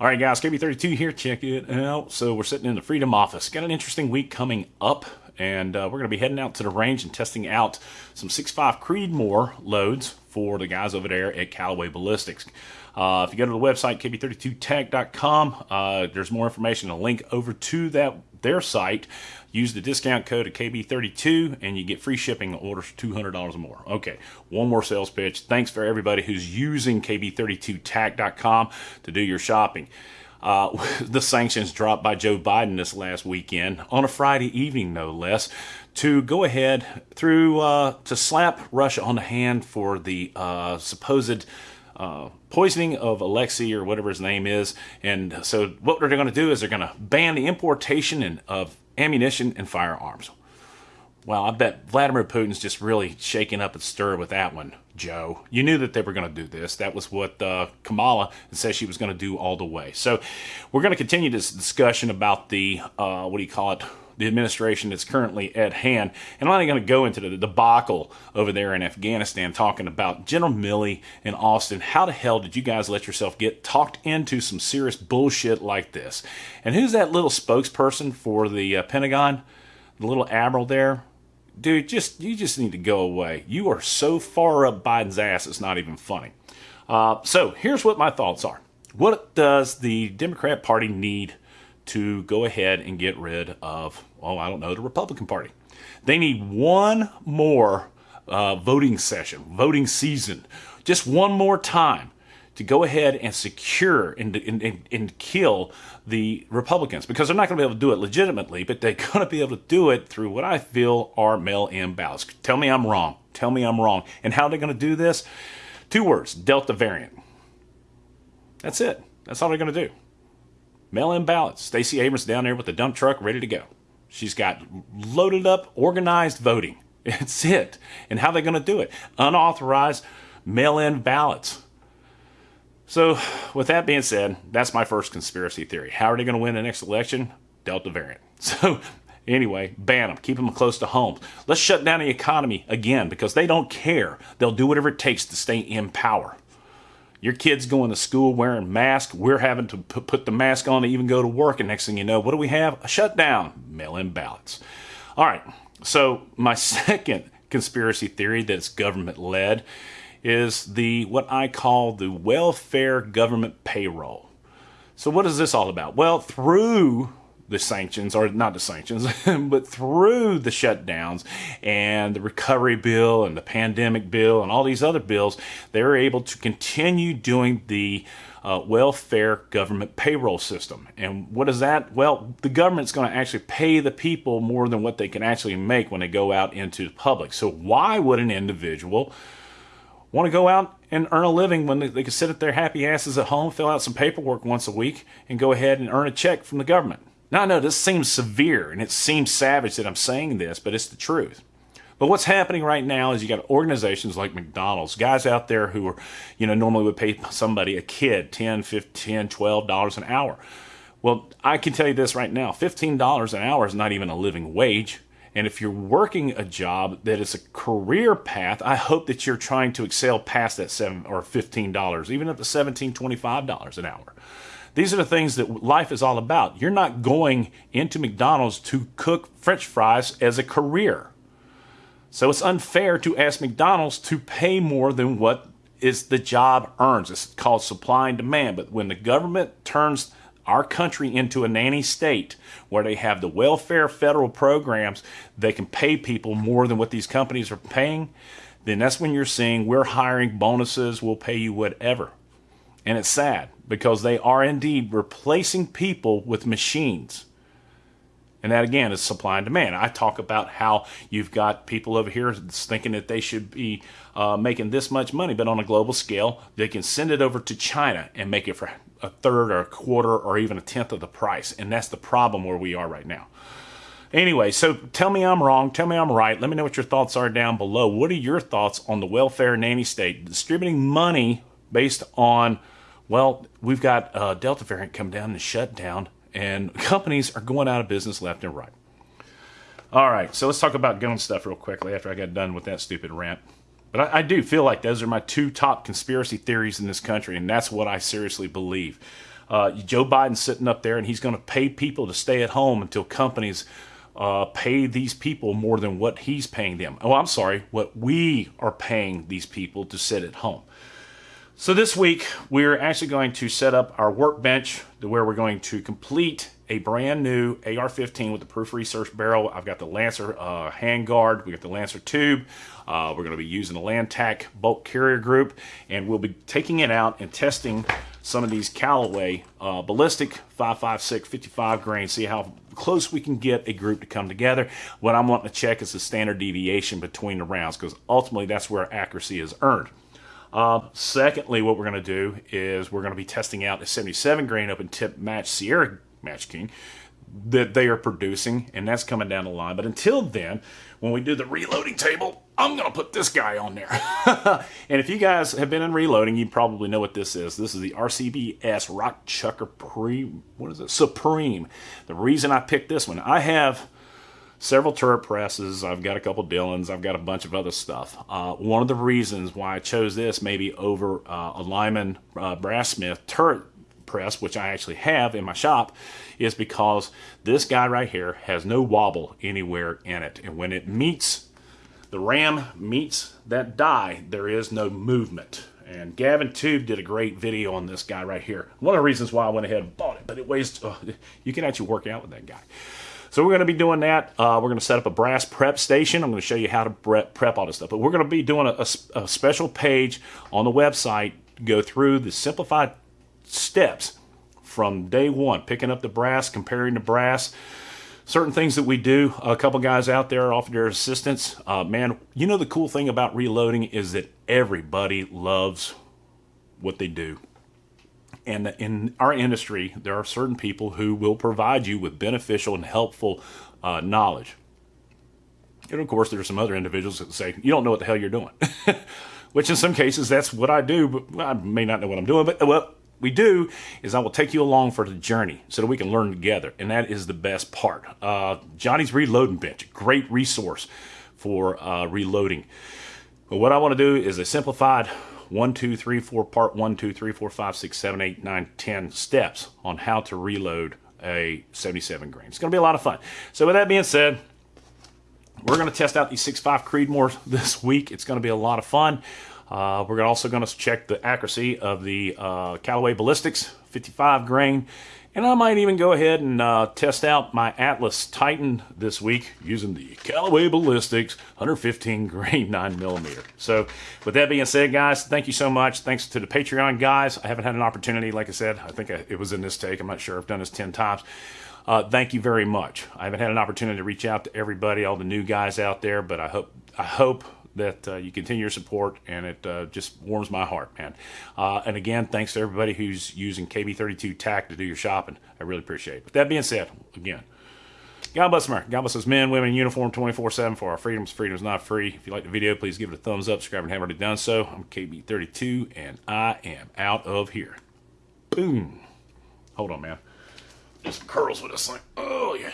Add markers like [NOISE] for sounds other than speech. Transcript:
All right, guys, KB32 here. Check it out. So we're sitting in the Freedom office. Got an interesting week coming up, and uh, we're going to be heading out to the range and testing out some 6.5 Creedmoor loads for the guys over there at Callaway Ballistics. Uh, if you go to the website, kb32tech.com, uh, there's more information, a link over to that their site. Use the discount code of KB32 and you get free shipping on orders $200 or more. Okay, one more sales pitch. Thanks for everybody who's using KB32tech.com to do your shopping. Uh, [LAUGHS] the sanctions dropped by Joe Biden this last weekend on a Friday evening, no less, to go ahead through uh, to slap Russia on the hand for the uh, supposed uh, poisoning of Alexei or whatever his name is. And so what they're going to do is they're going to ban the importation of ammunition and firearms. Well, I bet Vladimir Putin's just really shaking up and stir with that one, Joe. You knew that they were going to do this. That was what uh, Kamala said she was going to do all the way. So we're going to continue this discussion about the, uh, what do you call it, the administration that's currently at hand. And I'm not going to go into the debacle over there in Afghanistan talking about General Milley and Austin. How the hell did you guys let yourself get talked into some serious bullshit like this? And who's that little spokesperson for the uh, Pentagon? The little admiral there? Dude, just you just need to go away. You are so far up Biden's ass, it's not even funny. Uh, so here's what my thoughts are. What does the Democrat Party need to go ahead and get rid of, oh, I don't know, the Republican Party. They need one more uh, voting session, voting season, just one more time to go ahead and secure and, and, and, kill the Republicans because they're not going to be able to do it legitimately, but they're [LAUGHS] going to be able to do it through what I feel are mail in ballots. Tell me I'm wrong. Tell me I'm wrong. And how they're they going to do this? Two words Delta variant. That's it. That's all they're going to do. Mail in ballots. Stacey Abrams down there with the dump truck ready to go. She's got loaded up, organized voting. [LAUGHS] It's it. And how are they going to do it? Unauthorized mail in ballots. So, with that being said, that's my first conspiracy theory. How are they going to win the next election? Delta variant. [LAUGHS] So, anyway, ban them. Keep them close to home. Let's shut down the economy again because they don't care. They'll do whatever it takes to stay in power. Your kid's going to school wearing masks. We're having to put the mask on to even go to work. And next thing you know, what do we have? A shutdown. Mail in ballots. All right. So, my [LAUGHS] second conspiracy theory that's government led is the what I call the welfare government payroll. So, what is this all about? Well, through the sanctions, or not the sanctions, [LAUGHS] but through the shutdowns and the recovery bill and the pandemic bill and all these other bills, they were able to continue doing the uh, welfare government payroll system. And what is that? Well, the government's going to actually pay the people more than what they can actually make when they go out into the public. So, why would an individual want to go out and earn a living when they, they can sit at their happy asses at home, fill out some paperwork once a week, and go ahead and earn a check from the government? Now, I know this seems severe and it seems savage that I'm saying this, but it's the truth. But what's happening right now is you got organizations like McDonald's, guys out there who are, you know, normally would pay somebody, a kid, 10, 15, 12 dollars an hour. Well, I can tell you this right now, $15 an hour is not even a living wage. And if you're working a job that is a career path, I hope that you're trying to excel past that seven or $15, even up to $17, $25 an hour. These are the things that life is all about. You're not going into McDonald's to cook french fries as a career. So it's unfair to ask McDonald's to pay more than what is the job earns. It's called supply and demand. But when the government turns our country into a nanny state where they have the welfare federal programs, they can pay people more than what these companies are paying, then that's when you're seeing we're hiring bonuses, we'll pay you whatever. And it's sad because they are indeed replacing people with machines. And that again is supply and demand. I talk about how you've got people over here thinking that they should be uh, making this much money, but on a global scale, they can send it over to China and make it for a third or a quarter or even a tenth of the price. And that's the problem where we are right now. Anyway, so tell me I'm wrong. Tell me I'm right. Let me know what your thoughts are down below. What are your thoughts on the welfare nanny state distributing money based on well, we've got uh, Delta variant come down and shut down, and [LAUGHS] companies are going out of business left and right. All right, so let's talk about gun stuff real quickly after I got done with that stupid rant. But I, I, do feel like those are my two top conspiracy theories in this country, and that's what I seriously believe. Uh, Joe Biden's sitting up there and he's going to pay people to stay at home until companies uh, pay these people more than what he's paying them. Oh, I'm sorry, what we are paying these people to sit at home. So this week, we're actually going to set up our workbench to where we're going to complete a brand new AR-15 with the proof research barrel. I've got the Lancer uh, handguard. We got the Lancer tube. Uh, we're going to be using the Lantac bolt carrier group, and we'll be taking it out and testing some of these Callaway uh, ballistic 556 55 grain, see how close we can get a group to come together. What I'm wanting to check is the standard deviation between the rounds, because ultimately that's where accuracy is earned. Uh, secondly, what we're going to do is we're going to be testing out the 77 grain open tip match Sierra Match King that they are producing, and that's coming down the line. But until then, when we do the reloading table, I'm going to put this guy on there. [LAUGHS] and if you guys have been in reloading, you probably know what this is. This is the RCBS Rock Chucker Pre, what is it? Supreme. The reason I picked this one, I have several turret presses. I've got a couple Dillons. I've got a bunch of other stuff. Uh, one of the reasons why I chose this maybe over uh, a Lyman uh, Brass-Smith turret press, which I actually have in my shop, is because this guy right here has no wobble anywhere in it. And when it meets, the ram meets that die, there is no movement. And Gavin Tube did a great video on this guy right here. One of the reasons why I went ahead and bought it, but it weighs, uh, you can actually work out with that guy. So we're going to be doing that. Uh, we're going to set up a brass prep station. I'm going to show you how to prep all this stuff. But we're going to be doing a, a, a special page on the website, go through the simplified steps from day one, picking up the brass, comparing the brass, certain things that we do. A couple guys out there offer their assistance. Uh, man, you know the cool thing about reloading is that everybody loves what they do. And in our industry, there are certain people who will provide you with beneficial and helpful uh, knowledge. And of course, there are some other individuals that say, you don't know what the hell you're doing. [LAUGHS] Which in some cases, that's what I do, but I may not know what I'm doing. But what we do is I will take you along for the journey so that we can learn together. And that is the best part. Uh, Johnny's Reloading Bench, great resource for uh, reloading. But what I want to do is a simplified one, two, three, four, part one, two, three, four, five, six, seven, eight, nine, ten steps on how to reload a 77 grain. It's going to be a lot of fun. So with that being said, we're going to test out these 6.5 Creedmoor [LAUGHS] this week. It's going to be a lot of fun. Uh, we're also going to check the accuracy of the uh, Callaway Ballistics 55 grain and I might even go ahead and uh, test out my Atlas Titan this week using the Callaway Ballistics 115 [LAUGHS] grain 9 millimeter. So with that being said, guys, thank you so much. Thanks to the Patreon guys. I haven't had an opportunity, like I said, I think it was in this take. I'm not sure. I've done this 10 times. Uh, thank you very much. I haven't had an opportunity to reach out to everybody, all the new guys out there, but I hope I hope that uh, you continue your support, and it uh, just warms my heart, man. Uh, and again, thanks to everybody who's using KB32 TAC to do your shopping. I really appreciate it. With that being said, again, God bless America. God bless us men, women in uniform 24-7 for our freedoms. Freedom's not free. If you like the video, please give it a thumbs up. Subscribe and haven't already done so. I'm KB32, and I am out of here. Boom. Hold on, man. Just curls with this thing. Oh, yeah.